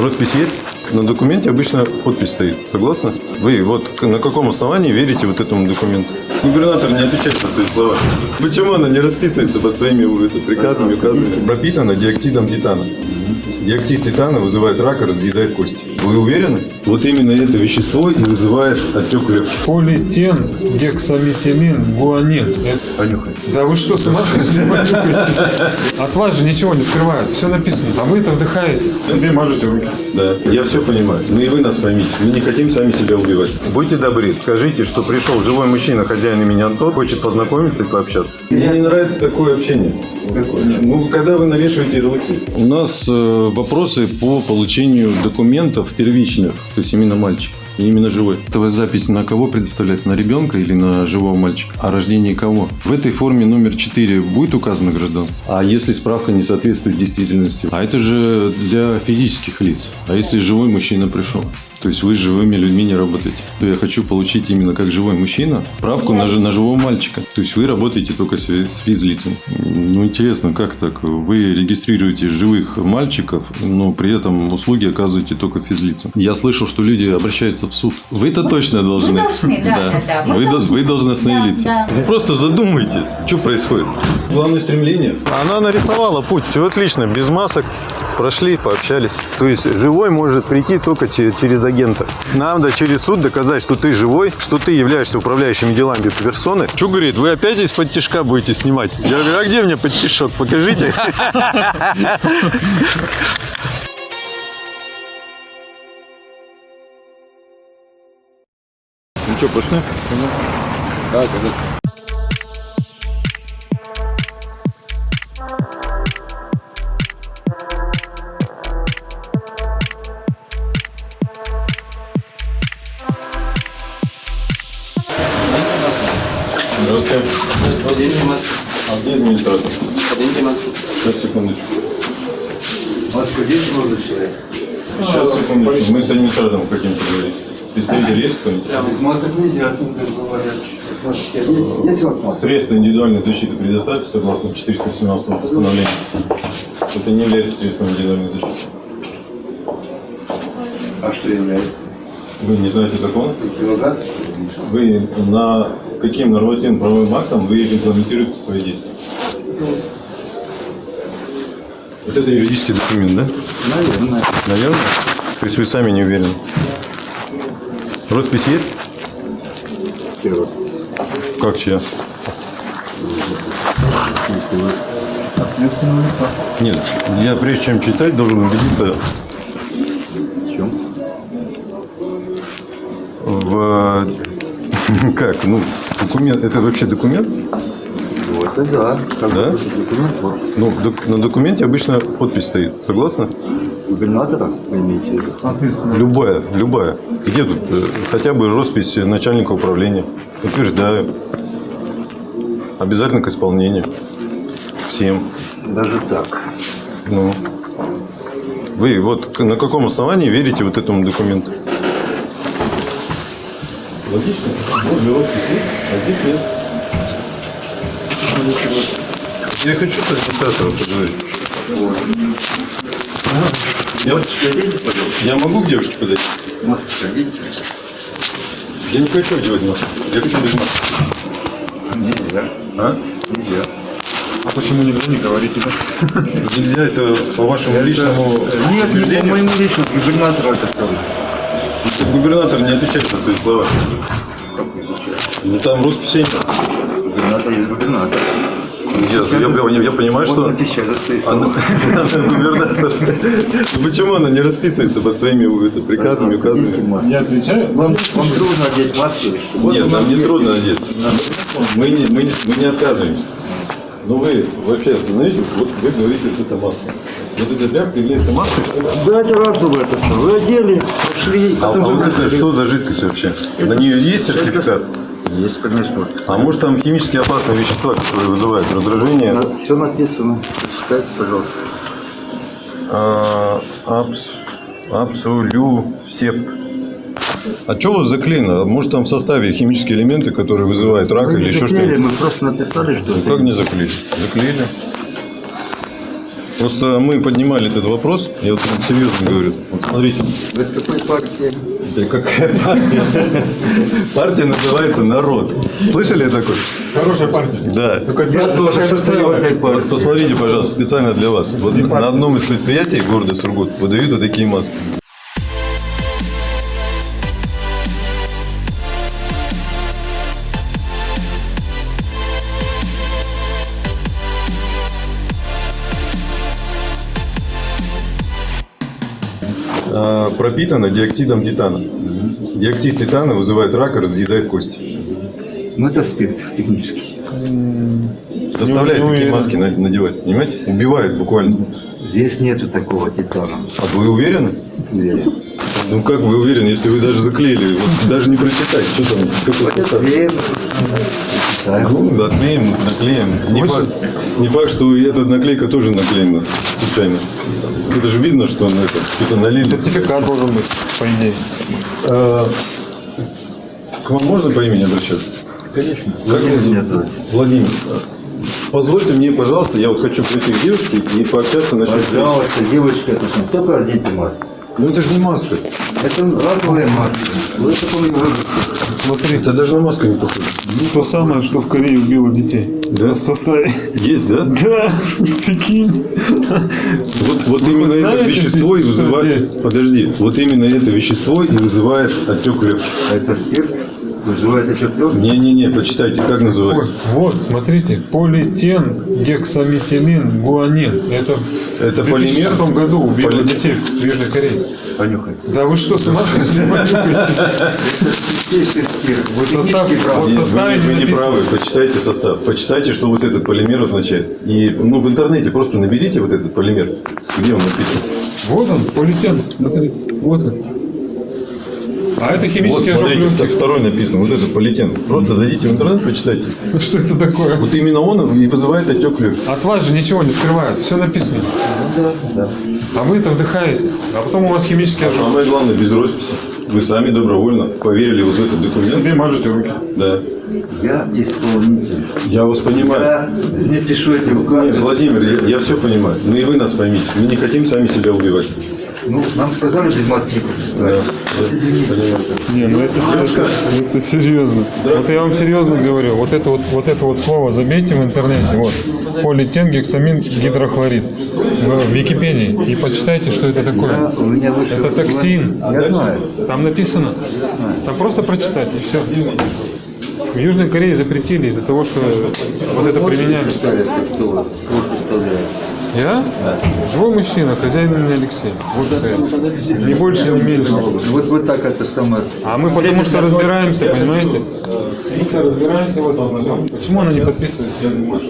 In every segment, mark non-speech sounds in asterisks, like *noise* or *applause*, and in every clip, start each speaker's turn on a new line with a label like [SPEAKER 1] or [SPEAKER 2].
[SPEAKER 1] Роспись есть? На документе обычно подпись стоит. Согласны? Вы вот на каком основании верите вот этому документу? Губернатор не отвечает по своим словам. Почему она не расписывается под своими это, приказами, указами? Пропитана диоксидом титана. Диоксид титана вызывает рак и разъедает кости. Вы уверены? Вот именно это вещество и вызывает отек легких.
[SPEAKER 2] Полиэтен, гексаметилин, гуанин. Это-
[SPEAKER 1] Понюхай.
[SPEAKER 2] Да вы что, с ума сошли? *laughs* От вас же ничего не скрывают. Все написано. А вы это вдыхаете. Себе мажете руки.
[SPEAKER 1] Да, я все понимаю. Ну и вы нас поймите. Мы не хотим сами себя убивать. Будьте добры, скажите, что пришел живой мужчина, хозяин имени Антон, хочет познакомиться и пообщаться. Мне не нравится такое общение. Ну, когда вы навешиваете ярлыки. У нас э, вопросы по получению документов первичных, то есть именно мальчик. И именно живой. Это запись на кого предоставляется? На ребенка или на живого мальчика? О рождении кого? В этой форме номер 4 будет указано гражданство? А если справка не соответствует действительности? А это же для физических лиц. А если живой мужчина пришел? То есть вы с живыми людьми не работаете. То я хочу получить именно как живой мужчина правку на, на живого мальчика. То есть вы работаете только с, с физлицами. Ну, интересно, как так? Вы регистрируете живых мальчиков, но при этом услуги оказываете только физлицам. Я слышал, что люди обращаются в суд. Вы-то точно должны.
[SPEAKER 3] Мы должны, да, да, да.
[SPEAKER 1] Вы, до-
[SPEAKER 3] должны.
[SPEAKER 1] вы должностные
[SPEAKER 3] Да,
[SPEAKER 1] лица.
[SPEAKER 3] да.
[SPEAKER 1] Вы просто задумайтесь, что происходит. Главное стремление. Она нарисовала путь. Все отлично, без масок. Прошли, пообщались. То есть живой может прийти только че- через агента. Надо через суд доказать, что ты живой, что ты являешься управляющими делами персоны. Что говорит, вы опять из-под тяжка будете снимать? Я говорю, а где мне подтяжок? Покажите. Ну что, пошли? Да, конечно. Здравствуйте.
[SPEAKER 4] Оденьте маску.
[SPEAKER 1] А где администратор?
[SPEAKER 4] Оденьте маску.
[SPEAKER 1] Сейчас, секундочку.
[SPEAKER 4] Маску здесь можно человек.
[SPEAKER 1] Сейчас, секундочку. Мы с администратором хотим поговорить. Представитель есть кто-нибудь?
[SPEAKER 4] Масок нельзя, с ним говорят. Маска?
[SPEAKER 1] Средства индивидуальной защиты предоставьте согласно 417 постановлению. Это не является средством индивидуальной защиты.
[SPEAKER 4] А что является?
[SPEAKER 1] Вы не знаете закона?
[SPEAKER 4] Противогаз?
[SPEAKER 1] Вы на каким нормативным правовым актом вы регламентируете свои действия? Вот это юридический документ, да?
[SPEAKER 4] Наверное.
[SPEAKER 1] Наверное. То есть вы сами не уверены. Роспись есть?
[SPEAKER 4] Первый.
[SPEAKER 1] Как чья? Нет, я прежде чем читать, должен убедиться
[SPEAKER 4] В чем?
[SPEAKER 1] в... Как? Ну, документ... Это вообще документ?
[SPEAKER 4] Ну, это да. Как
[SPEAKER 1] Да?
[SPEAKER 4] документ вот.
[SPEAKER 1] Ну, док- на документе обычно подпись стоит. Согласны?
[SPEAKER 4] Губернатора, вы имеете в виду?
[SPEAKER 2] Ответственно.
[SPEAKER 1] Любая, любая. Где тут э, хотя бы роспись начальника управления? Утверждаю. Обязательно к исполнению. Всем.
[SPEAKER 4] Даже так.
[SPEAKER 1] Ну. Вы вот на каком основании верите вот этому документу? Логично. Вот роспись есть, а здесь нет. Я хочу с администратором поговорить. Я, я могу к девушке подойти?
[SPEAKER 4] Маску оденьте.
[SPEAKER 1] Я не хочу одевать маску. Я хочу без маски.
[SPEAKER 4] Нельзя.
[SPEAKER 1] А?
[SPEAKER 4] Нельзя.
[SPEAKER 2] А почему нельзя не говорите?
[SPEAKER 1] Нельзя это по вашему личному
[SPEAKER 4] Нет, не по моему личному. Губернатора это сказал.
[SPEAKER 1] Губернатор не отвечает за свои слова.
[SPEAKER 4] Как не отвечает?
[SPEAKER 1] Ну там росписи нет.
[SPEAKER 4] Губернатор есть губернатор.
[SPEAKER 1] Я, я- я понимаю,
[SPEAKER 4] Он
[SPEAKER 1] что... Она-. Губернатор. Ну Почему она не расписывается под своими это, приказами, указами?
[SPEAKER 2] Я отвечаю. Вам,
[SPEAKER 4] Вам трудно одеть маску? Вот
[SPEAKER 1] Нет, нам не трудно одеть. Мы не, мы, не, мы не отказываемся. Но вы вообще осознаете, вот вы говорите, что это маска. Вот эта тряпка является маской.
[SPEAKER 4] Да, это разово это все. Вы одели, пошли,
[SPEAKER 1] А, а вот это что за жидкость вообще? На нее есть сертификат?
[SPEAKER 4] Есть, конечно.
[SPEAKER 1] А может там химически опасные вещества, которые вызывают раздражение?
[SPEAKER 4] Все написано. Читайте, пожалуйста.
[SPEAKER 1] А, абс, абсолюсепт. А что у вас заклеено? Может там в составе химические элементы, которые вызывают рак
[SPEAKER 4] Мы
[SPEAKER 1] или
[SPEAKER 4] не
[SPEAKER 1] еще
[SPEAKER 4] заклеили,
[SPEAKER 1] что-нибудь?
[SPEAKER 4] мы просто написали, что
[SPEAKER 1] Ну,
[SPEAKER 4] это.
[SPEAKER 1] Как не заклеили? Заклеили. Просто мы поднимали этот вопрос, я вот серьезно говорю. Вот смотрите,
[SPEAKER 4] Вы с какой партии?
[SPEAKER 1] да какая партия? Партия называется «Народ». Слышали такой?
[SPEAKER 2] Хорошая партия.
[SPEAKER 1] Да.
[SPEAKER 2] Только
[SPEAKER 4] Я тоже в
[SPEAKER 2] целая.
[SPEAKER 4] этой
[SPEAKER 1] Вот
[SPEAKER 4] партии.
[SPEAKER 1] посмотрите, пожалуйста, специально для вас. Вот на одном из предприятий города Сургут выдают вот такие маски. А, пропитано диоксидом титана. Диоксид титана вызывает рак и разъедает кости.
[SPEAKER 4] Ну, это спирт технически.
[SPEAKER 1] Заставляет
[SPEAKER 2] Не
[SPEAKER 1] такие маски на- надевать, понимаете? Убивает буквально.
[SPEAKER 4] Здесь нету такого титана.
[SPEAKER 1] А вы уверены?
[SPEAKER 4] Уверен.
[SPEAKER 1] Ну как вы уверены, если вы даже заклеили? Вот даже не прочитать, что там, какой состав. Ну, отклеим, наклеим. Не факт, не факт, что и эта наклейка тоже наклеена случайно. Это же видно, что он это, что-то налили.
[SPEAKER 2] Сертификат должен быть, по идее.
[SPEAKER 1] А, к вам можно по имени обращаться?
[SPEAKER 4] Конечно.
[SPEAKER 1] Как
[SPEAKER 4] Владимир меня зовут.
[SPEAKER 1] Владимир. Позвольте мне, пожалуйста, я вот хочу прийти к девушке и пообщаться насчет.
[SPEAKER 4] Пожалуйста, девочка, это что, только оденьте маску.
[SPEAKER 1] Ну это же не маска.
[SPEAKER 4] Это разовая маска. Не можете.
[SPEAKER 2] Смотри,
[SPEAKER 1] Это даже на маску не похоже.
[SPEAKER 2] то самое, что в Корее убило детей.
[SPEAKER 1] Да?
[SPEAKER 2] Состояние.
[SPEAKER 1] Есть, да?
[SPEAKER 2] Да, *laughs* прикинь.
[SPEAKER 1] Вот, вот именно это
[SPEAKER 2] знаете,
[SPEAKER 1] вещество и вызывает... Подожди. Вот именно это вещество и вызывает отек легких.
[SPEAKER 4] Это спирт. Вызывает отчет легких.
[SPEAKER 1] Не-не-не, почитайте, как
[SPEAKER 2] Ой,
[SPEAKER 1] называется.
[SPEAKER 2] Вот, смотрите, полиэтен, гексаметилин, гуанин. Это в
[SPEAKER 1] Это
[SPEAKER 2] 2006
[SPEAKER 1] полимер?
[SPEAKER 2] году убило
[SPEAKER 1] Поли-
[SPEAKER 2] детей в Южной Корее.
[SPEAKER 4] Понюхай.
[SPEAKER 2] Да вы что, с ума сошли? Вы состав- вот составе
[SPEAKER 1] вы, вы
[SPEAKER 2] не
[SPEAKER 1] не
[SPEAKER 2] написано.
[SPEAKER 1] правы, почитайте состав. Почитайте, что вот этот полимер означает. И ну, в интернете просто наберите вот этот полимер. Где он написан?
[SPEAKER 2] Вот он, полиэтен. Смотри, вот он. А это
[SPEAKER 1] Вот,
[SPEAKER 2] химический ожог
[SPEAKER 1] смотрите, так
[SPEAKER 2] легких.
[SPEAKER 1] второй написан. Вот этот полиэтен. Просто зайдите в интернет, почитайте. *laughs*
[SPEAKER 2] Что это такое?
[SPEAKER 1] Вот именно он и вызывает отек легких.
[SPEAKER 2] От вас же ничего не скрывают, все написано.
[SPEAKER 4] Да, да.
[SPEAKER 2] А вы это вдыхаете. А потом у вас химический ожог.
[SPEAKER 1] самое главное, без росписи. Вы сами добровольно поверили вот в этот документ.
[SPEAKER 2] Себе мажете руки.
[SPEAKER 1] Да.
[SPEAKER 4] Я исполнитель.
[SPEAKER 1] Я вас понимаю.
[SPEAKER 4] Я не пишу эти
[SPEAKER 1] Нет. Владимир, я, я все понимаю. Ну и вы нас поймите. Мы не хотим сами себя убивать.
[SPEAKER 4] Ну, нам сказали без маски не.
[SPEAKER 1] Понимаю.
[SPEAKER 2] Не, ну это, это, это серьезно. Вот я вам серьезно говорю, вот это вот, вот это вот слово забейте в интернете, вот, полиэтен, гексамин, гидрохлорид в Википедии и почитайте, что это такое. Это токсин.
[SPEAKER 4] Я знаю.
[SPEAKER 2] Там написано. Там просто прочитать и все. В Южной Корее запретили из-за того, что вот это применяли. Я? Живой мужчина, хозяин имени Алексей. Вот. Ни больше, ни меньше.
[SPEAKER 4] Вот, вот так это самое.
[SPEAKER 2] А мы потому что разбираемся, понимаете? Разбираемся в этом. Почему она не подписывается? Я не могу.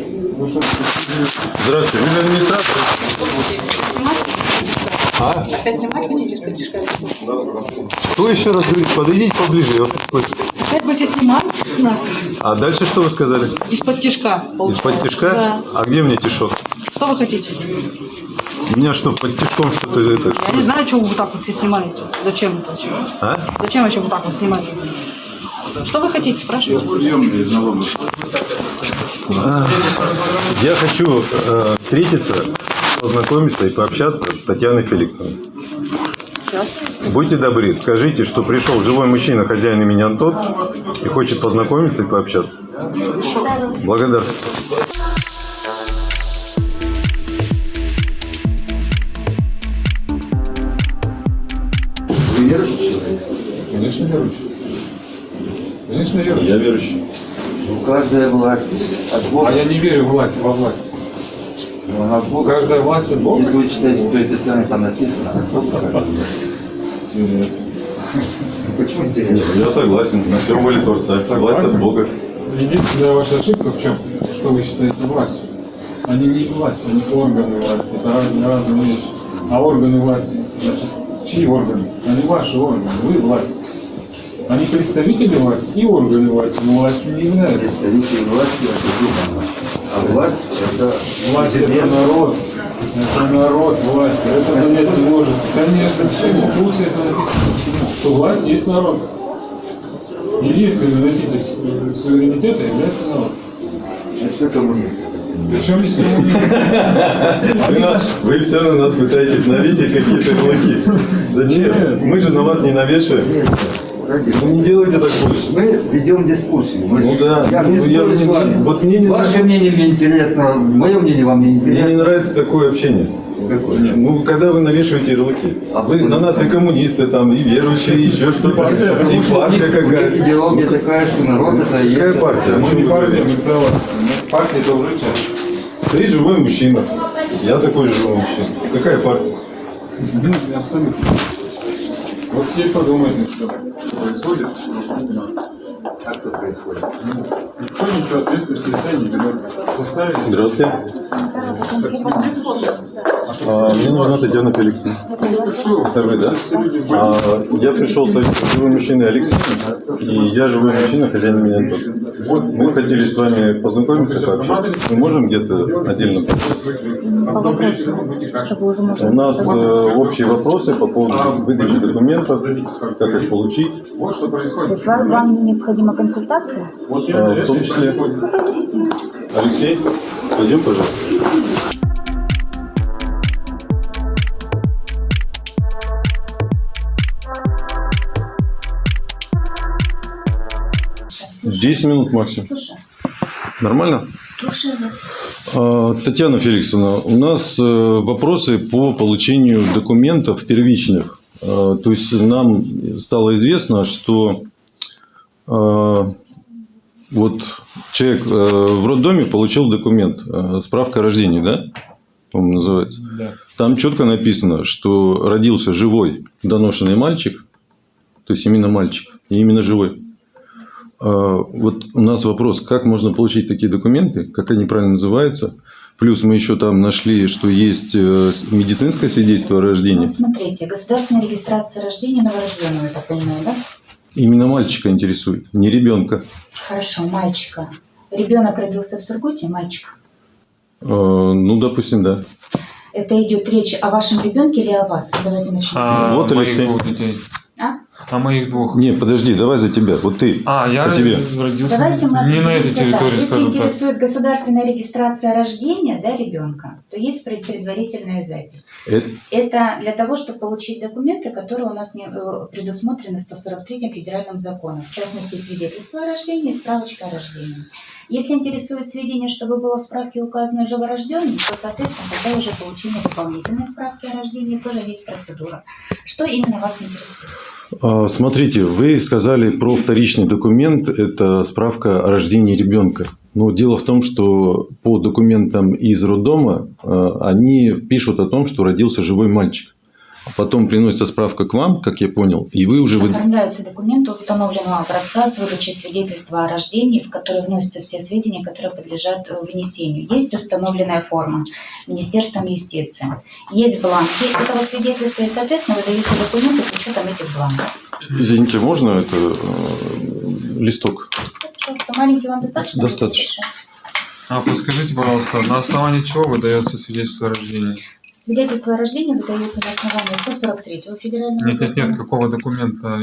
[SPEAKER 1] Здравствуйте, вы же администратор? А?
[SPEAKER 3] Тишка?
[SPEAKER 1] Что еще раз говорите? Подойдите поближе, я вас не слышу.
[SPEAKER 3] Опять будете снимать нас
[SPEAKER 1] А дальше что вы сказали?
[SPEAKER 3] из-под тишка.
[SPEAKER 1] Из-под тишка?
[SPEAKER 3] Да.
[SPEAKER 1] А где мне тишок?
[SPEAKER 3] Что вы хотите?
[SPEAKER 1] У меня что, под тишком что-то это?
[SPEAKER 3] Я не знаю, чего вы вот так вот все снимаете. Зачем это все?
[SPEAKER 1] А?
[SPEAKER 3] Зачем еще вот так вот снимать? Что вы хотите, спрашивайте?
[SPEAKER 1] Я хочу э, встретиться, познакомиться и пообщаться с Татьяной Феликсовной.
[SPEAKER 3] Сейчас.
[SPEAKER 1] Будьте добры, скажите, что пришел живой мужчина, хозяин имени Антон, и хочет познакомиться и пообщаться. Благодарствую.
[SPEAKER 2] Конечно, верующий. Конечно, верующий.
[SPEAKER 1] Я верующий.
[SPEAKER 4] Ну, каждая власть от
[SPEAKER 2] А
[SPEAKER 4] Бога.
[SPEAKER 2] я не верю в власть, во власть.
[SPEAKER 4] Она от Бога.
[SPEAKER 2] Каждая власть от Бога.
[SPEAKER 4] Если вы читаете Святое Писание, там написано от Бога.
[SPEAKER 2] Интересно.
[SPEAKER 4] Ну, Почему интересно?
[SPEAKER 1] Я согласен. На все воля Творца. Власть от Бога.
[SPEAKER 2] Единственная ваша ошибка в чем? Что вы считаете властью? Они не власть, они органы власти. Это разные, разные вещи. А органы власти, значит, чьи органы? Они ваши органы, вы власть. Они представители власти и органы власти, но властью не являются.
[SPEAKER 4] Представители власти это духовно. А власть это
[SPEAKER 2] Власть это народ. Это народ власть. Это понять не может. Конечно, в Конституции это написано, что власть есть народ. Единственный носитель су- суверенитета является народ.
[SPEAKER 4] это коммунисты.
[SPEAKER 2] Причем здесь коммунизм?
[SPEAKER 1] Вы, все на нас пытаетесь навесить какие-то ярлыки. Зачем?
[SPEAKER 2] Нет.
[SPEAKER 1] Мы же на вас не навешиваем. Ну не делайте так больше.
[SPEAKER 4] Мы ведем дискуссию. Мы
[SPEAKER 1] Ну да.
[SPEAKER 4] Я
[SPEAKER 1] Ну,
[SPEAKER 4] не
[SPEAKER 1] я
[SPEAKER 4] с вами.
[SPEAKER 1] вот мне не
[SPEAKER 4] Ваше мнение мне интересно, мое мнение вам не
[SPEAKER 1] Мне не
[SPEAKER 4] интересно.
[SPEAKER 1] нравится такое общение.
[SPEAKER 4] Какое?
[SPEAKER 1] Ну, когда вы навешиваете ярлыки.
[SPEAKER 4] А
[SPEAKER 1] Вы на нас и коммунисты, там, и верующие, и еще что-то. И партия какая-то.
[SPEAKER 4] Идеология такая, что народ это и
[SPEAKER 1] Какая
[SPEAKER 4] есть.
[SPEAKER 1] партия?
[SPEAKER 2] Мы не партия, мы. Мы- Партия это уже часть.
[SPEAKER 1] Ты живой мужчина. Я такой же живой мужчина. Какая партия?
[SPEAKER 2] Ну, Абсолютно. Вот теперь подумайте, что происходит вокруг нас.
[SPEAKER 4] Как это происходит?
[SPEAKER 2] Никто ничего ответственности себя не берет. В составе
[SPEAKER 1] Здравствуйте. А, мне нужна Татьяна Феликсовна. Это вы, да? А, я пришел с живым мужчиной Алексеем, и я живой мужчина, хозяин меня.
[SPEAKER 2] Вот,
[SPEAKER 1] Мы хотели с вами познакомиться, пообщаться. Мы можем где-то отдельно? У нас э, общие вопросы по поводу выдачи документов, как их получить.
[SPEAKER 5] То есть вам, вам необходима консультация?
[SPEAKER 1] А, в том числе. Алексей, пойдем, пожалуйста. Десять минут максимум.
[SPEAKER 5] Слушай,
[SPEAKER 1] Нормально? А, Татьяна Феликсовна, у нас э, вопросы по получению документов первичных. А, То есть нам стало известно, что а, вот человек э, в роддоме получил документ, э, справка о рождении, да? По-моему, называется.
[SPEAKER 2] Да.
[SPEAKER 1] Там четко написано, что родился живой доношенный мальчик, то есть именно мальчик, и именно живой. А, Вот у нас вопрос, как можно получить такие документы, как они правильно называются. Плюс мы еще там нашли, что есть э, медицинское свидетельство о рождении.
[SPEAKER 5] Вот смотрите, государственная регистрация рождения новорожденного, я так понимаю, да?
[SPEAKER 1] Именно мальчика интересует, не ребенка.
[SPEAKER 5] Хорошо, мальчика. Ребенок родился в Сургуте, мальчик.
[SPEAKER 1] Э, Ну, допустим, да.
[SPEAKER 5] Это идет речь о вашем ребенке или о вас? Давайте начнем.
[SPEAKER 2] А
[SPEAKER 1] Вот, Алексей.
[SPEAKER 2] детей.
[SPEAKER 5] А?
[SPEAKER 2] А моих двух.
[SPEAKER 1] Не, подожди, давай за тебя. Вот ты.
[SPEAKER 2] А, я
[SPEAKER 1] По тебе.
[SPEAKER 2] родился
[SPEAKER 5] Давайте мы
[SPEAKER 2] не на этой
[SPEAKER 5] определимся так.
[SPEAKER 2] территории,
[SPEAKER 5] Если
[SPEAKER 2] скажем так.
[SPEAKER 5] интересует государственная регистрация рождения да, ребенка, то есть пред- предварительная запись.
[SPEAKER 1] Это-
[SPEAKER 5] Это для того, чтобы получить документы, которые у нас не, э, предусмотрены 143 федеральным законом, в частности, свидетельство о рождении и справочка о рождении. Если интересует сведения, чтобы было в справке указано живорожденный, то, соответственно, тогда уже получение дополнительной справки о рождении тоже есть процедура. Что именно вас интересует?
[SPEAKER 1] А, Смотрите, вы сказали про вторичный документ, это справка о рождении ребенка. Но дело в том, что по документам из роддома а, они пишут о том, что родился живой мальчик. Потом приносится справка к вам, как я понял, и вы уже... вы-
[SPEAKER 5] Оформляются документы установленного образца с выдачей свидетельства о рождении, в который вносятся все сведения, которые подлежат э, внесению. Есть установленная форма Министерством юстиции. Есть бланки этого свидетельства, и, соответственно, выдаются документы с учетом этих бланков.
[SPEAKER 1] Извините, можно это э, листок?
[SPEAKER 5] Пожалуйста, маленький вам достаточно?
[SPEAKER 1] Достаточно.
[SPEAKER 2] А подскажите, пожалуйста, на основании чего выдается свидетельство о рождении?
[SPEAKER 5] Свидетельство о рождении выдается на основании 143 федерального
[SPEAKER 2] Нет, нет, нет, какого документа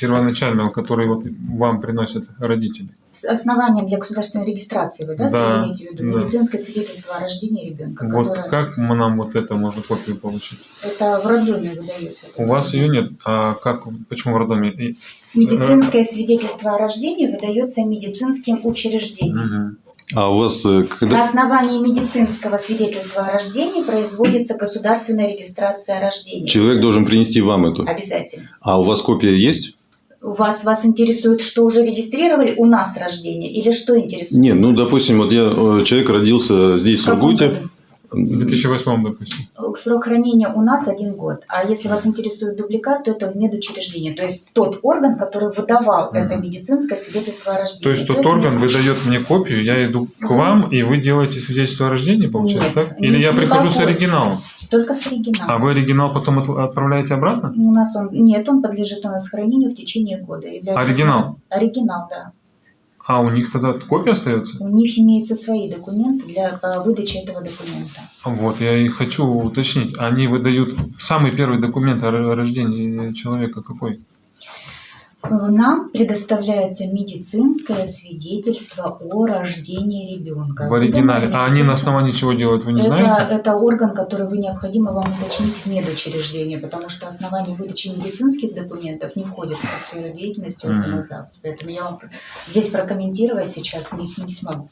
[SPEAKER 2] первоначального, который вот вам приносят родители?
[SPEAKER 5] С основанием для государственной регистрации вы, да,
[SPEAKER 2] Да,
[SPEAKER 5] имеете в виду?
[SPEAKER 2] да.
[SPEAKER 5] Медицинское свидетельство о рождении ребенка,
[SPEAKER 2] Вот
[SPEAKER 5] которое...
[SPEAKER 2] как мы нам вот это можно копию получить?
[SPEAKER 5] Это в роддоме выдается.
[SPEAKER 2] У вас ее нет, а как, почему в роддоме? И-
[SPEAKER 5] Медицинское свидетельство о рождении выдается медицинским учреждением.
[SPEAKER 2] Мгм.
[SPEAKER 1] А у вас э,
[SPEAKER 5] На
[SPEAKER 1] когда...
[SPEAKER 5] основании медицинского свидетельства о рождении производится государственная регистрация рождения.
[SPEAKER 1] Человек должен принести вам эту.
[SPEAKER 5] Обязательно.
[SPEAKER 1] А у вас копия есть?
[SPEAKER 5] У вас, вас интересует, что уже регистрировали у нас рождение или что интересует?
[SPEAKER 1] Нет, ну, допустим, вот я, э, человек родился здесь, в
[SPEAKER 5] В
[SPEAKER 1] Сургуте.
[SPEAKER 5] году?
[SPEAKER 2] В 2008, допустим.
[SPEAKER 5] Срок хранения у нас один год. А если вас интересует дубликат, то это в медучреждении. То есть тот орган, который выдавал это
[SPEAKER 2] Мгм.
[SPEAKER 5] медицинское свидетельство о рождении.
[SPEAKER 2] То есть тот орган
[SPEAKER 5] мед-
[SPEAKER 2] выдает мне копию, я иду к
[SPEAKER 5] Мгм.
[SPEAKER 2] вам, и вы делаете свидетельство о рождении, получается,
[SPEAKER 5] Нет,
[SPEAKER 2] так? Или
[SPEAKER 5] не-
[SPEAKER 2] я
[SPEAKER 5] не
[SPEAKER 2] прихожу с оригиналом,
[SPEAKER 5] Только с оригиналом.
[SPEAKER 2] а вы оригинал потом от- отправляете обратно?
[SPEAKER 5] У нас он нет, он подлежит у нас хранению в течение года. Является
[SPEAKER 2] Оригинал?
[SPEAKER 5] Оригинал, да.
[SPEAKER 2] А у них тогда копия остается?
[SPEAKER 5] У них имеются свои документы для э, выдачи этого документа.
[SPEAKER 2] Вот, я и хочу уточнить. Они выдают самый первый документ о ро- рождении человека какой?
[SPEAKER 5] Нам предоставляется медицинское свидетельство о рождении ребенка.
[SPEAKER 2] В оригинале. А они на основании чего делают, вы не
[SPEAKER 5] это,
[SPEAKER 2] знаете?
[SPEAKER 5] это орган, который вы необходимо вам уточнить в медучреждении, потому что основание выдачи медицинских документов не входит в сферу деятельности
[SPEAKER 2] Мгм.
[SPEAKER 5] органа ЗАГС. Поэтому я вам здесь прокомментировать сейчас не, не смогу.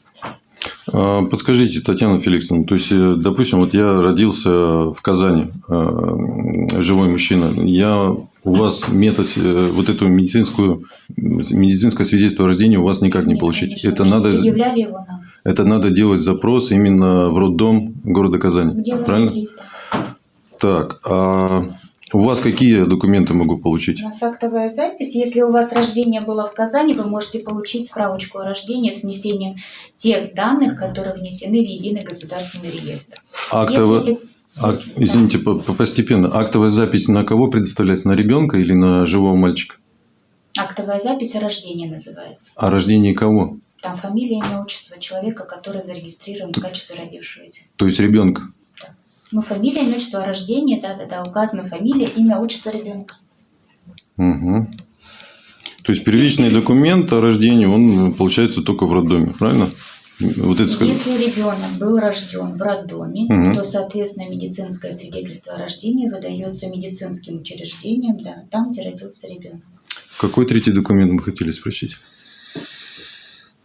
[SPEAKER 1] А, Подскажите, Татьяна Феликсовна, то есть, э, допустим, вот я родился в Казани, э, живой мужчина, я у вас метод, э, вот эту медицинскую, медицинское свидетельство о рождении у вас никак не
[SPEAKER 5] Нет,
[SPEAKER 1] получить.
[SPEAKER 5] конечно,
[SPEAKER 1] Это надо,
[SPEAKER 5] его нам.
[SPEAKER 1] это надо делать запрос именно в роддом города Казани,
[SPEAKER 5] Где
[SPEAKER 1] правильно? Так, а у вас какие документы могу получить?
[SPEAKER 5] У нас актовая запись. Если у вас рождение было в Казани, вы можете получить справочку о рождении с внесением тех данных, которые внесены в единый государственный реестр.
[SPEAKER 1] Актово-
[SPEAKER 5] Если эти-
[SPEAKER 1] А,
[SPEAKER 5] если-
[SPEAKER 1] извините, по- по- постепенно. Актовая запись на кого предоставляется? На ребенка или на живого мальчика?
[SPEAKER 5] актовая запись о рождении называется.
[SPEAKER 1] О рождении кого?
[SPEAKER 5] Там фамилия, имя, отчество человека, который зарегистрирован в качестве родившегося.
[SPEAKER 1] То есть ребенка.
[SPEAKER 5] Ну, фамилия, имя, отчество о рождении, да-да-да, указана фамилия, имя, отчество ребенка.
[SPEAKER 1] Угу. То есть первичный документ о рождении, он получается только в роддоме, правильно? Вот это
[SPEAKER 5] Если ребенок был рожден в роддоме,
[SPEAKER 1] Мгм.
[SPEAKER 5] то, соответственно, медицинское свидетельство о рождении выдается медицинским учреждением, да, там, где родился ребенок.
[SPEAKER 1] Какой третий документ мы хотели спросить?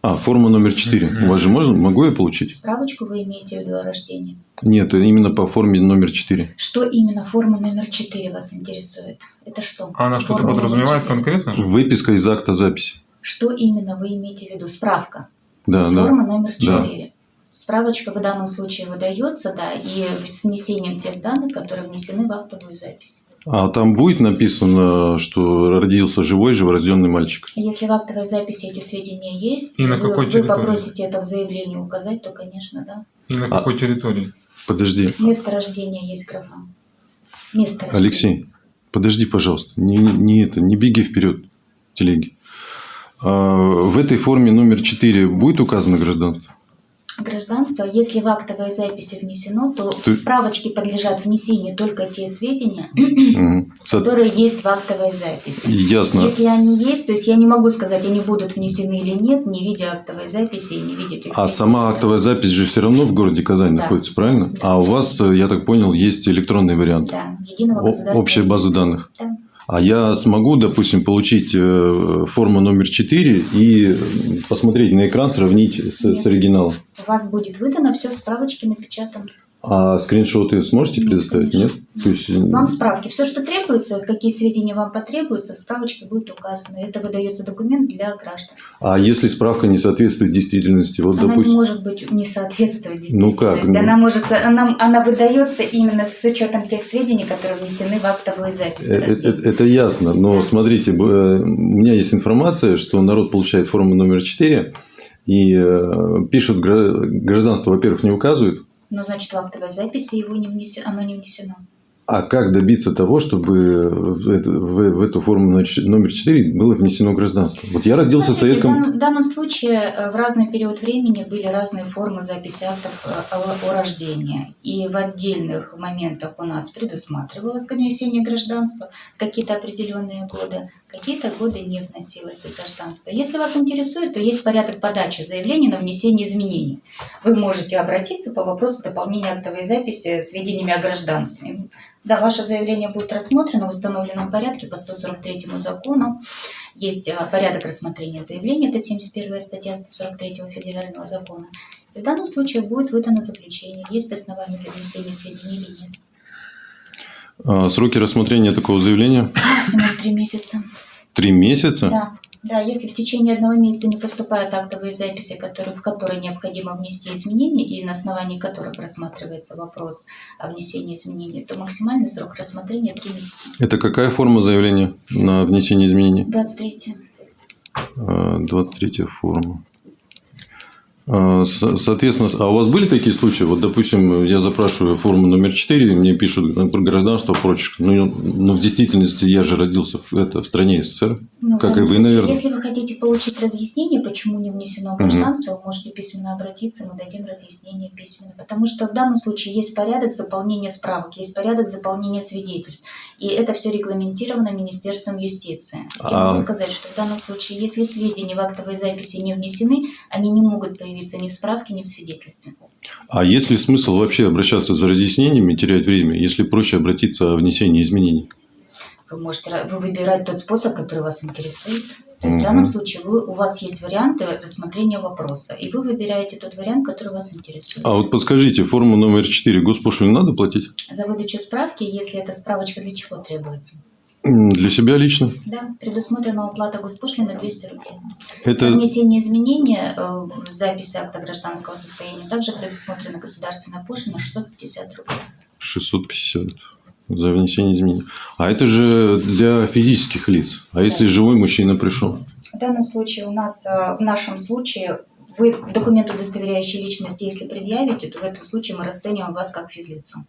[SPEAKER 1] А, форма номер 4.
[SPEAKER 2] Мгм.
[SPEAKER 1] У вас же можно? Могу я получить?
[SPEAKER 5] Справочку вы имеете в виду о рождении?
[SPEAKER 1] Нет, именно по форме номер 4.
[SPEAKER 5] Что именно форма номер 4 вас интересует? Это что?
[SPEAKER 2] А она что-то
[SPEAKER 5] Форма
[SPEAKER 2] подразумевает
[SPEAKER 5] 4.
[SPEAKER 2] конкретно?
[SPEAKER 1] Выписка из акта записи.
[SPEAKER 5] Что именно вы имеете в виду? Справка.
[SPEAKER 1] Да, да.
[SPEAKER 5] Форма номер
[SPEAKER 1] Да.
[SPEAKER 5] 4. Справочка в данном случае выдается, да, и с внесением тех данных, которые внесены в актовую запись.
[SPEAKER 1] А там будет написано, что родился живой, живорожденный мальчик.
[SPEAKER 5] Если в актовой записи эти сведения есть,
[SPEAKER 2] И на
[SPEAKER 5] вы,
[SPEAKER 2] какой
[SPEAKER 5] вы
[SPEAKER 2] территории?
[SPEAKER 5] попросите это в заявлении указать, то, конечно, да.
[SPEAKER 2] И на
[SPEAKER 1] А-
[SPEAKER 2] какой территории?
[SPEAKER 1] Подожди,
[SPEAKER 5] Место рождения есть графа. Место рождения.
[SPEAKER 1] Алексей, подожди, пожалуйста. Не, не- не это, не беги вперед, телеги. А, в этой форме номер 4 будет указано гражданство?
[SPEAKER 5] Гражданство, если в актовой записи внесено, то в справочке подлежат внесению только те сведения.
[SPEAKER 1] Со-
[SPEAKER 5] которые есть в актовой записи.
[SPEAKER 1] Ясно.
[SPEAKER 5] Если они есть, то есть я не могу сказать, они будут внесены или нет, не видя актовой записи и не видя тех
[SPEAKER 1] А сама актовая запись же все равно в городе Казань
[SPEAKER 5] Да.
[SPEAKER 1] находится, правильно?
[SPEAKER 5] Да.
[SPEAKER 1] А у вас, э, я так понял, есть электронный вариант.
[SPEAKER 5] Да, единого государственного...
[SPEAKER 1] Общая база данных.
[SPEAKER 5] Да.
[SPEAKER 1] А я смогу, допустим, получить э, форму номер 4 и посмотреть на экран, сравнить с, с оригиналом.
[SPEAKER 5] У вас будет выдано все в справочке напечатано.
[SPEAKER 1] А скриншоты сможете
[SPEAKER 5] Нет,
[SPEAKER 1] предоставить? Нет?
[SPEAKER 5] конечно.
[SPEAKER 1] То есть,
[SPEAKER 5] Вам справки. Все, что требуется, какие сведения вам потребуются, в справочке будет указано. Это выдается документ для граждан.
[SPEAKER 1] а если справка не соответствует действительности, вот,
[SPEAKER 5] Она
[SPEAKER 1] допустим,
[SPEAKER 5] не может быть не соответствовать
[SPEAKER 1] Ну
[SPEAKER 5] действительности.
[SPEAKER 1] как, ну?
[SPEAKER 5] Она, может, она, она выдается именно с учетом тех сведений, которые внесены в актовую запись.
[SPEAKER 1] Э, э, э, Это ясно, но
[SPEAKER 5] Да.
[SPEAKER 1] смотрите, э, у меня есть информация, что народ получает форму номер 4 и э, пишут гра- гражданство, во-первых, не указывают,
[SPEAKER 5] Но значит в актовой записи его не внесено, оно не внесено.
[SPEAKER 1] А как добиться того, чтобы в эту, в- в форму номер- номер 4 было внесено гражданство? Вот я родился в
[SPEAKER 5] Смотрите,
[SPEAKER 1] Советском...
[SPEAKER 5] В данном, в данном случае э, в разный период времени были разные формы записи актов э, о, о рождении. И в отдельных моментах у нас предусматривалось внесение гражданства в какие-то определенные годы, какие-то годы не вносилось гражданство. Если вас интересует, то есть порядок подачи заявления на внесение изменений. Вы можете обратиться по вопросу дополнения актовой записи сведениями о гражданстве. Да, ваше заявление будет рассмотрено в установленном порядке по 143 закону. Есть э, порядок рассмотрения заявления, это 71 статья 143 федерального закона. И в данном случае будет выдано заключение, есть основания для внесения сведений или нет.
[SPEAKER 1] А, Сроки рассмотрения такого заявления
[SPEAKER 5] Максимум три месяца.
[SPEAKER 1] три месяца.
[SPEAKER 5] Да, да, если в течение одного месяца не поступают актовые записи, которые, в которые необходимо внести изменения и на основании которых рассматривается вопрос о внесении изменений, то максимальный срок рассмотрения три месяца.
[SPEAKER 1] Это какая форма заявления на внесение изменений?
[SPEAKER 5] 23.
[SPEAKER 1] А, 23 форма. А, со- Соответственно, а у вас были такие случаи? Вот, допустим, я запрашиваю форму номер 4, мне пишут например, гражданство, прочее. Ну, ну, в действительности я же родился в, это, в стране СССР.
[SPEAKER 5] Ну, Ну,
[SPEAKER 1] Как и
[SPEAKER 5] данном
[SPEAKER 1] вы,
[SPEAKER 5] случае,
[SPEAKER 1] наверное.
[SPEAKER 5] Если вы хотите получить разъяснение, почему не внесено гражданство, вы можете письменно обратиться, мы дадим разъяснение письменно. Потому что в данном случае есть порядок заполнения справок, есть порядок заполнения свидетельств. И это все регламентировано Министерством юстиции. Я
[SPEAKER 1] А-
[SPEAKER 5] могу сказать, что в данном случае, если сведения в актовой записи не внесены, они не могут появиться ни в справке, ни в свидетельстве.
[SPEAKER 1] А есть ли смысл вообще обращаться за разъяснениями, терять время, если проще обратиться о внесении изменений?
[SPEAKER 5] Вы можете вы выбирать тот способ, который вас интересует. То есть в
[SPEAKER 1] Мгм.
[SPEAKER 5] данном случае вы, у вас есть варианты рассмотрения вопроса, и вы выбираете тот вариант, который вас интересует.
[SPEAKER 1] А вот подскажите, форму номер 4 госпошлину надо платить?
[SPEAKER 5] За выдачу справки, если эта справочка для чего требуется?
[SPEAKER 1] Для себя лично?
[SPEAKER 5] Да, предусмотрена уплата госпошлины 200 рублей.
[SPEAKER 1] Это
[SPEAKER 5] внесение изменения э, в записи акта гражданского состояния также предусмотрена государственная пошлина 650 рублей.
[SPEAKER 1] 650 за внесение изменений. А это же для физических лиц. А если живой мужчина пришел?
[SPEAKER 5] В данном случае у нас, э, в нашем случае, вы документ, удостоверяющий личность, если предъявите, то в этом случае мы расцениваем вас как физлицо.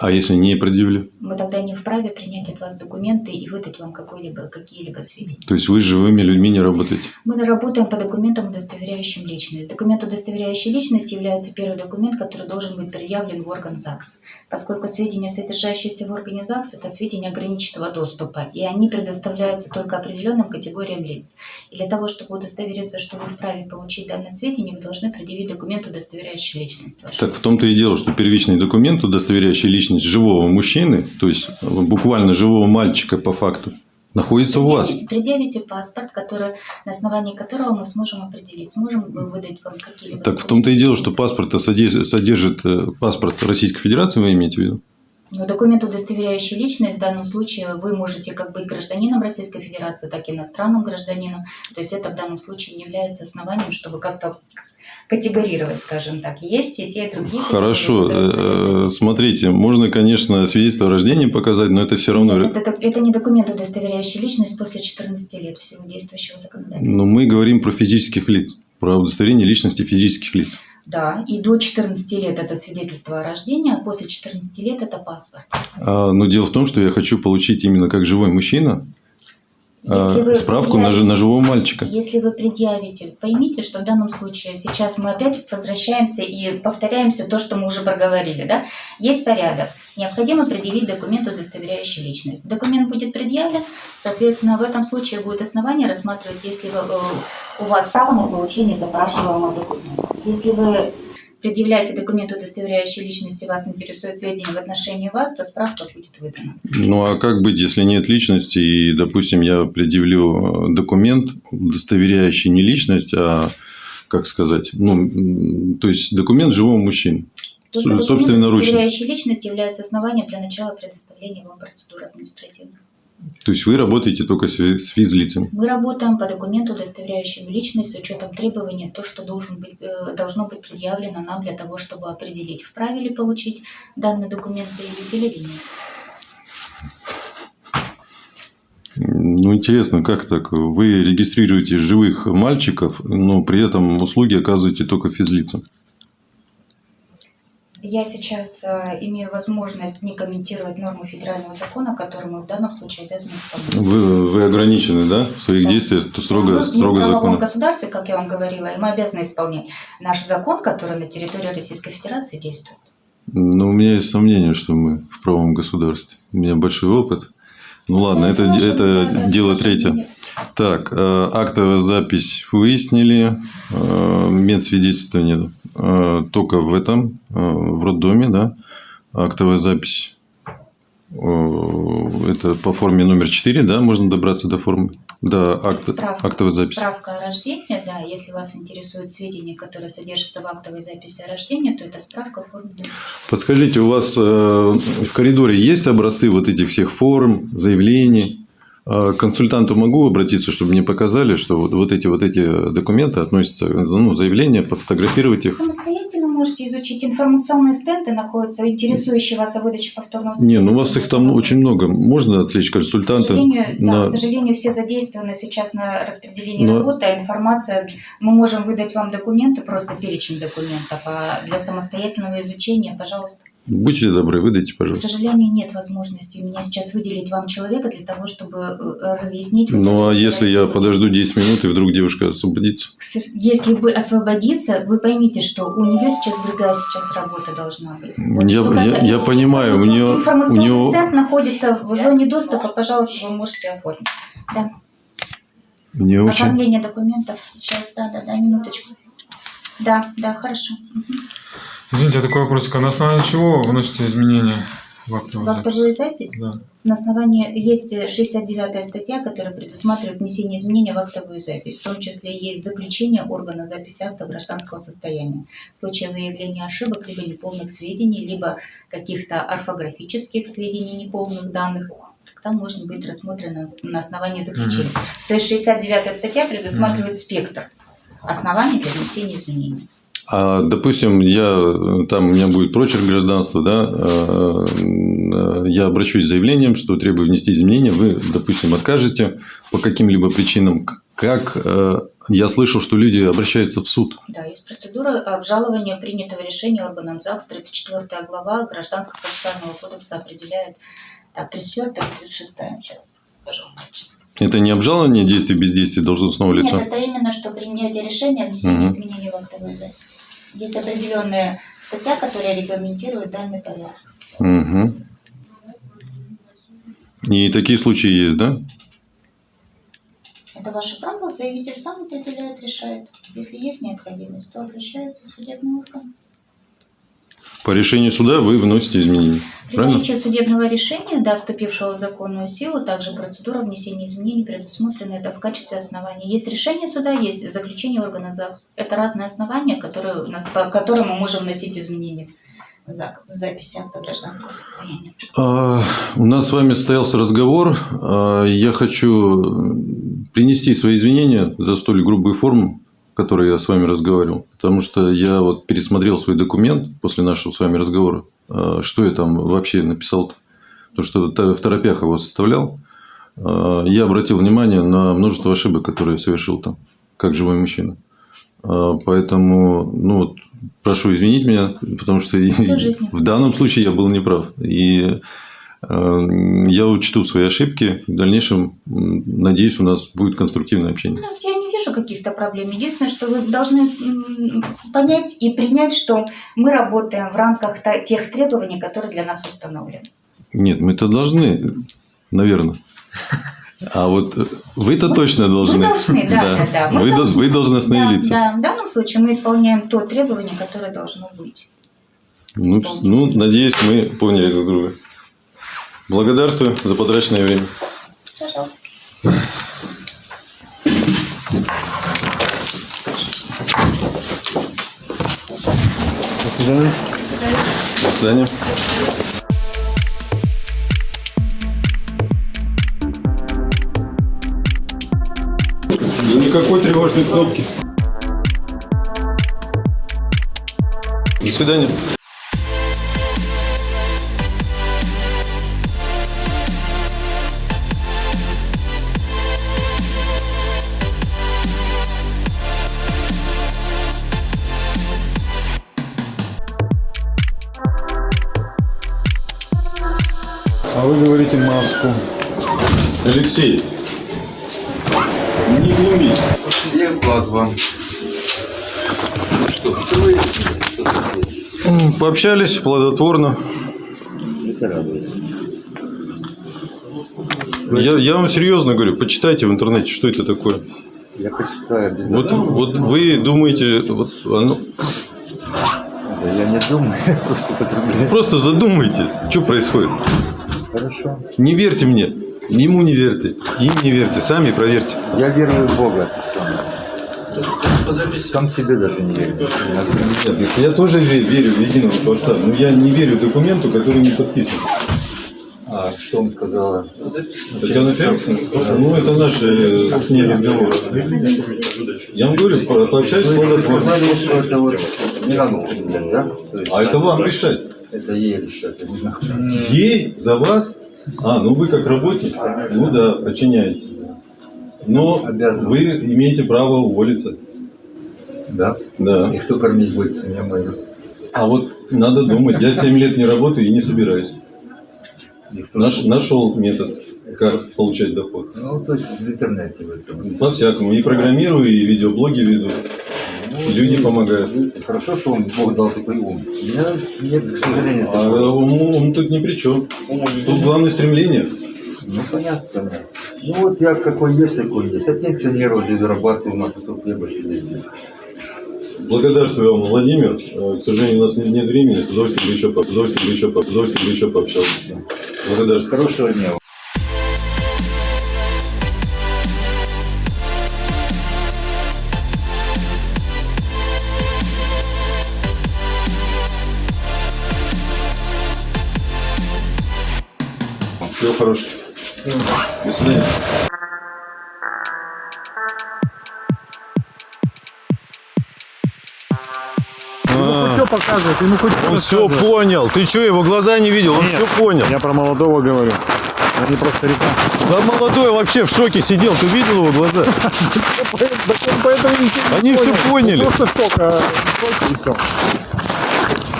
[SPEAKER 1] А если не предъявили?
[SPEAKER 5] Мы тогда не вправе принять от вас документы и выдать вам какие-либо сведения.
[SPEAKER 1] То есть вы с живыми людьми не работаете?
[SPEAKER 5] Мы работаем по документам, удостоверяющим личность. Документ, удостоверяющий личность, является первый документ, который должен быть предъявлен в орган ЗАГС. Поскольку сведения, содержащиеся в органе ЗАГС, это сведения ограниченного доступа, и они предоставляются только определенным категориям лиц. И для того, чтобы удостовериться, что вы вправе получить данное сведения, вы должны предъявить документ, удостоверяющий личность.
[SPEAKER 1] Так в том-то и дело, что первичный документ, удостоверяющий личность живого мужчины, то есть буквально живого мальчика по факту, находится у вас.
[SPEAKER 5] Предъявите- Предъявите паспорт, который, на основании которого мы сможем определить, сможем выдать вам какие-либо
[SPEAKER 1] Так в том-то и дело, что паспорт содержит э, паспорт Российской Федерации, вы имеете в виду?
[SPEAKER 5] Но документ, удостоверяющий личность, в данном случае вы можете как быть гражданином Российской Федерации, так и иностранным гражданином. То есть это в данном случае не является основанием, чтобы как-то категорировать, скажем так. Есть и те, и другие.
[SPEAKER 1] Хорошо.
[SPEAKER 5] которые
[SPEAKER 1] э, Смотрите, можно, конечно, свидетельство о рождении показать, но это все равно...
[SPEAKER 5] Нет, это, это не документ, удостоверяющий личность после 14 лет всего действующего законодательства.
[SPEAKER 1] Но мы говорим про физических лиц, про удостоверение личности физических лиц.
[SPEAKER 5] Да, и до 14 лет это свидетельство о рождении, а после 14 лет это паспорт.
[SPEAKER 1] А, но дело в том, что я хочу получить именно как живой мужчина а, справку на, на живого мальчика.
[SPEAKER 5] Если вы предъявите, поймите, что в данном случае сейчас мы опять возвращаемся и повторяемся то, что мы уже проговорили. Да? Есть порядок. Необходимо предъявить документ, удостоверяющий личность. Документ будет предъявлен, соответственно, в этом случае будет основание рассматривать, если вы, э, у вас право на получение запрашиваемого документа. Если вы предъявляете документ, удостоверяющий личность, и вас интересует сведения в отношении вас, то справка будет выдана.
[SPEAKER 1] Ну а как быть, если нет личности, и, допустим, я предъявлю э, документ, удостоверяющий не личность, а, как сказать, ну, то есть документ живого мужчины. Собственноручно.
[SPEAKER 5] удостоверяющий личность является основанием для начала предоставления вам процедуры административной.
[SPEAKER 1] То есть вы работаете только с фи- с физлицами.
[SPEAKER 5] Мы работаем по документу, удостоверяющему личность, с учетом требований, то, что должен быть, э, должно быть предъявлено нам для того, чтобы определить, вправе ли получить данный документ заявитель или нет.
[SPEAKER 1] Ну, интересно, как так? Вы регистрируете живых мальчиков, но при этом услуги оказываете только физлицам.
[SPEAKER 5] Я сейчас э, имею возможность не комментировать нормы федерального закона, которые мы в данном случае обязаны исполнять.
[SPEAKER 1] Вы, вы ограничены, да, в своих
[SPEAKER 5] Да.
[SPEAKER 1] действиях, то строго,
[SPEAKER 5] мы
[SPEAKER 1] строго
[SPEAKER 5] в правовом государстве, как я вам говорила, и мы обязаны исполнять наш закон, который на территории Российской Федерации действует.
[SPEAKER 1] Но у меня есть сомнение, что мы в правом государстве. У меня большой опыт. Ну ладно, это,
[SPEAKER 5] ваше-
[SPEAKER 1] это
[SPEAKER 5] да, да,
[SPEAKER 1] дело третье.
[SPEAKER 5] мнение.
[SPEAKER 1] Так, э, актовая запись выяснили, э, медсвидетельствование э, только в этом, в роддоме, да, актовая запись. Это по форме номер 4, да, можно добраться до формы, до акт,
[SPEAKER 5] Справка.
[SPEAKER 1] актовой записи.
[SPEAKER 5] Справка о рождении, да, если вас интересуют сведения, которые содержатся в актовой записи о рождении, то это справка в форме.
[SPEAKER 1] Подскажите, у вас в коридоре есть образцы вот этих всех форм, заявлений? Э, К консультанту могу обратиться, чтобы мне показали, что вот, вот эти вот эти документы относятся, ну, заявления, пофотографировать их.
[SPEAKER 5] Самостоятельно можете изучить информационные стенды, находятся интересующие вас о выдаче повторного
[SPEAKER 1] Не, ну у вас их там очень много. Можно отвлечь
[SPEAKER 5] К
[SPEAKER 1] консультанта?
[SPEAKER 5] сожалению, да,
[SPEAKER 1] на-
[SPEAKER 5] к сожалению, все задействованы сейчас на распределении
[SPEAKER 1] Но-
[SPEAKER 5] работы, а информация, мы можем выдать вам документы, просто перечень документов, а для самостоятельного изучения, пожалуйста.
[SPEAKER 1] Будьте добры, выдайте,
[SPEAKER 5] К
[SPEAKER 1] пожалуйста.
[SPEAKER 5] сожалению, нет возможности у меня сейчас выделить вам человека для того, чтобы э, разъяснить. вот
[SPEAKER 1] Ну, а если я подожду 10 минут, и вдруг девушка освободится?
[SPEAKER 5] К Если вы освободиться, вы поймите, что у нее сейчас другая сейчас работа должна быть. Вот
[SPEAKER 1] Я- я- я понимаю, у
[SPEAKER 5] информационный-
[SPEAKER 1] неё- у
[SPEAKER 5] Информационный
[SPEAKER 1] неё-
[SPEAKER 5] стенд находится в зоне доступа, пожалуйста, вы можете оформить. Да.
[SPEAKER 1] Не очень.
[SPEAKER 5] Оформление документов. Сейчас, да, да, да, минуточку. Да, да, хорошо. Мгм.
[SPEAKER 2] Извините, такой вопросик. А на основании чего вносите изменения в актовую
[SPEAKER 5] В актовую
[SPEAKER 2] запись?
[SPEAKER 5] запись
[SPEAKER 2] Да.
[SPEAKER 5] на основании есть 69 статья, которая предусматривает внесение изменений в актовую запись. В том числе есть заключение органа записи акта гражданского состояния. В случае выявления ошибок, либо неполных сведений, либо каких-то орфографических сведений, неполных данных, там может быть рассмотрено на основании заключения. То есть 69 статья предусматривает спектр оснований для внесения изменений.
[SPEAKER 1] А, допустим, я там у меня будет прочерк гражданства, да, э, э, я обращусь с заявлением, что требую внести изменения, вы, допустим, откажете по каким-либо причинам. Как э, я слышал, что люди обращаются в суд.
[SPEAKER 5] Да, есть процедура обжалования принятого решения органом ЗАГС, 34 глава Гражданского процессуального кодекса определяет, так, 34 или 36 сейчас.
[SPEAKER 1] Это не обжалование действий бездействия должностного лица.
[SPEAKER 5] Нет, это именно что принятие решения о внесении
[SPEAKER 1] Мгм.
[SPEAKER 5] изменений в запись. Есть определенная статья, которая регламентирует данный порядок.
[SPEAKER 1] Мгм. И такие случаи есть, да?
[SPEAKER 5] Это ваше право, заявитель сам определяет, решает. Если есть необходимость, то обращается в судебный орган.
[SPEAKER 1] По решению суда вы вносите изменения.
[SPEAKER 5] При
[SPEAKER 1] Правильно?
[SPEAKER 5] наличии судебного решения, да, вступившего в законную силу, также процедура внесения изменений предусмотрена это в качестве основания. Есть решение суда, есть заключение органа ЗАГС. Это разные основания, которые у нас, по которым мы можем вносить изменения в за- в записи акта гражданского состояния.
[SPEAKER 1] А, У нас с вами состоялся разговор. А, Я хочу принести свои извинения за столь грубую форму, которой я с вами разговаривал. Потому что я вот пересмотрел свой документ после нашего с вами разговора. А, Что я там вообще написал-то? То, что в торопях его составлял. А, Я обратил внимание на множество ошибок, которые я совершил там, как живой мужчина. А, Поэтому, ну, вот, прошу извинить меня, потому что в данном случае я был неправ. И я учту свои ошибки. В дальнейшем, надеюсь, у нас будет конструктивное
[SPEAKER 5] У
[SPEAKER 1] общение.
[SPEAKER 5] нас я каких-то проблем. Единственное, что вы должны понять и принять, что мы работаем в рамках тех требований, которые для нас установлены.
[SPEAKER 1] Нет, мы-то должны, наверное. А вот вы-то точно должны.
[SPEAKER 5] Мы должны, да, да, да. Мы
[SPEAKER 1] Вы, до-
[SPEAKER 5] должны.
[SPEAKER 1] вы должностные
[SPEAKER 5] Да,
[SPEAKER 1] лица.
[SPEAKER 5] да, в данном случае мы исполняем то требование, которое должно быть.
[SPEAKER 1] Ну, ну, надеюсь, мы поняли друг друга. Благодарствую за потраченное время.
[SPEAKER 5] Пожалуйста.
[SPEAKER 1] Свидания. До свидания. И никакой тревожной кнопки. До свидания.
[SPEAKER 2] Вы говорите маску.
[SPEAKER 1] Алексей, не глумись.
[SPEAKER 4] Я вклад вам. Ну что, что вы
[SPEAKER 1] Пообщались плодотворно. Я, я вам серьезно говорю, почитайте в интернете, что это такое.
[SPEAKER 4] Я почитаю обязательно.
[SPEAKER 1] Вот, вот вы думаете, вот оно-
[SPEAKER 4] Да я не думаю, *laughs* я просто
[SPEAKER 1] вы
[SPEAKER 4] потребляю.
[SPEAKER 1] просто задумайтесь, что происходит.
[SPEAKER 4] Хорошо.
[SPEAKER 1] Не верьте мне, ему не верьте, им не верьте, сами проверьте.
[SPEAKER 4] Я верую в Бога. Сам себе даже не верю.
[SPEAKER 1] Нет, я тоже верю в единого Творца, но я не верю документу, который не подписан.
[SPEAKER 4] А что он сказала?
[SPEAKER 1] Татьяна Феликсовна? Ну, это наш э, с ней разговор. Я вам говорю, по- пообщайтесь
[SPEAKER 4] Вы не надо употреблять, да? Есть
[SPEAKER 1] А это вам решать.
[SPEAKER 4] Это ей решать. не.
[SPEAKER 1] Ей за вас? А, ну вы как работник, ну да, подчиняетесь. Но
[SPEAKER 4] Обязан.
[SPEAKER 1] вы имеете право уволиться.
[SPEAKER 4] Да?
[SPEAKER 1] Да.
[SPEAKER 4] И кто кормить будет семью мою?
[SPEAKER 1] А вот Надо думать. Я 7 лет не работаю и не собираюсь.
[SPEAKER 4] Никто
[SPEAKER 1] Наш, нашел метод, как получать доход.
[SPEAKER 4] Ну, то есть в интернете в этом.
[SPEAKER 1] По-всякому. И программирую, и видеоблоги веду. Люди помогают.
[SPEAKER 4] Хорошо, что он Бог дал такой ум. У меня нет, к сожалению,
[SPEAKER 1] А ум, ум тут ни при чем. Тут главное стремление.
[SPEAKER 4] Ну, понятно, понятно. Ну, вот я какой есть, такой есть. Я пенсионер, вот здесь зарабатываю на кусок хлеба сидеть здесь.
[SPEAKER 1] Благодарствую вам, Владимир. Э, К сожалению, у нас нет, нет времени. С удовольствием бы еще, по- с удовольствием бы еще, по- с удовольствием бы еще пообщался. Благодарствую.
[SPEAKER 4] Хорошего дня.
[SPEAKER 1] Всего хорошего. До свидания.
[SPEAKER 2] Что показывать? Ему хоть
[SPEAKER 1] Он все понял. Ты что, его глаза не видел? Он все понял.
[SPEAKER 2] Я про молодого говорю, а не про старика.
[SPEAKER 1] Да молодой вообще в шоке сидел. Ты видел его глаза? *laughs* Они все поняли.
[SPEAKER 2] Просто шок, а шок и все.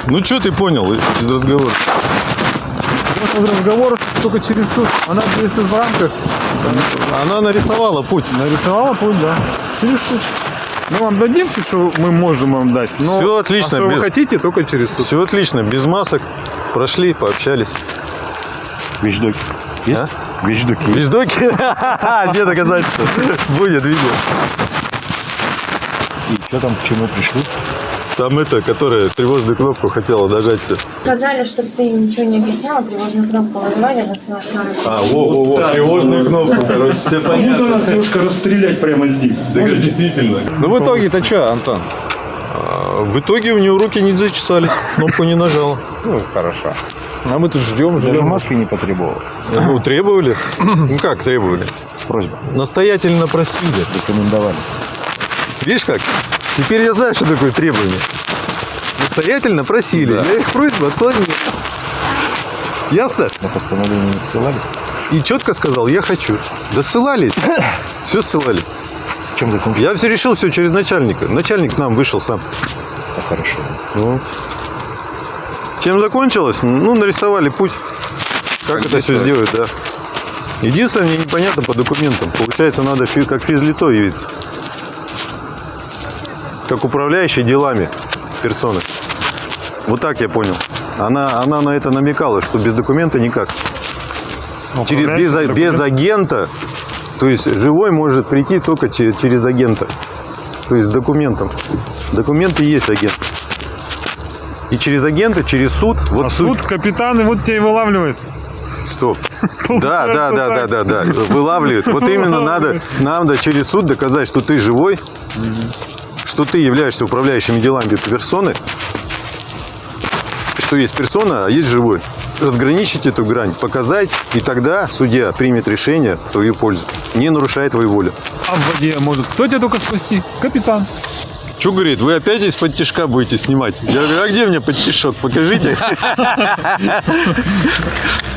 [SPEAKER 1] Ну что ты понял из разговора?
[SPEAKER 2] Разговор только через суд. Она действует в рамках.
[SPEAKER 1] Она нарисовала путь.
[SPEAKER 2] Нарисовала путь, да. Через суд. Мы вам дадим все, что мы можем вам дать. Но
[SPEAKER 1] Всё отлично,
[SPEAKER 2] А что вы
[SPEAKER 1] без-
[SPEAKER 2] хотите, только через суд.
[SPEAKER 1] Все отлично, без масок. Прошли, пообщались.
[SPEAKER 6] Вещдоки. Есть?
[SPEAKER 1] А?
[SPEAKER 6] Вещдоки.
[SPEAKER 1] Вещдоки? *laughs* Где доказательства? Будет видео.
[SPEAKER 6] И что там, к чему пришли?
[SPEAKER 1] Там это, которая тревожную кнопку хотела нажать все.
[SPEAKER 7] Сказали, чтобы ты ничего не объясняла, тревожную кнопку вызывали, она все
[SPEAKER 1] А, во-во-во, тревожную кнопку, короче, все понятно.
[SPEAKER 6] нас девушка расстрелять прямо здесь.
[SPEAKER 1] Так действительно.
[SPEAKER 2] Ну в итоге-то что, Антон?
[SPEAKER 1] А, В итоге у нее руки не зачесались, кнопку не нажала.
[SPEAKER 2] Ну, хорошо. А мы тут ждем,
[SPEAKER 6] Даже
[SPEAKER 2] ждем.
[SPEAKER 6] маски не потребовал.
[SPEAKER 1] Ну, требовали? Ну, как требовали?
[SPEAKER 6] Просьба.
[SPEAKER 1] Настоятельно просили.
[SPEAKER 6] Рекомендовали.
[SPEAKER 1] Видишь как? Теперь я знаю, что такое требование. Настоятельно просили. Я их просьбу отклонил. Ясно?
[SPEAKER 6] На постановление не ссылались.
[SPEAKER 1] И четко сказал, я хочу. Да ссылались. *clears throat* Все ссылались.
[SPEAKER 6] В чем закончилось?
[SPEAKER 1] Я все решил все через начальника. Начальник к нам вышел сам.
[SPEAKER 6] Да, хорошо.
[SPEAKER 1] Ну. Чем закончилось? Ну, нарисовали путь. Как, это все сделать, да. Единственное, мне непонятно по документам. Получается, надо как физлицо явиться. Как управляющий делами персоны. Вот так я понял. Она, она на это намекала, что без документа никак. Через, без, без агента, то есть живой может прийти только че- через агента. То есть с документом. Документы есть агент. И через агента, через суд. Вот
[SPEAKER 2] А суд, капитан, и вот тебя и вылавливает.
[SPEAKER 1] Стоп. *laughs* Да, да, да, да, да, да. Вылавливают. Вот именно надо, надо через суд доказать, что ты живой, что ты являешься управляющими делами персоны, что есть персона, а есть живой. Разграничить эту грань, показать, и тогда судья примет решение в твою пользу, не нарушая твою волю.
[SPEAKER 2] А в воде может кто тебя только спасти? Капитан.
[SPEAKER 1] Что говорит, вы опять из-под тяжка будете снимать? Я говорю, а где мне подтишок? Покажите. *laughs*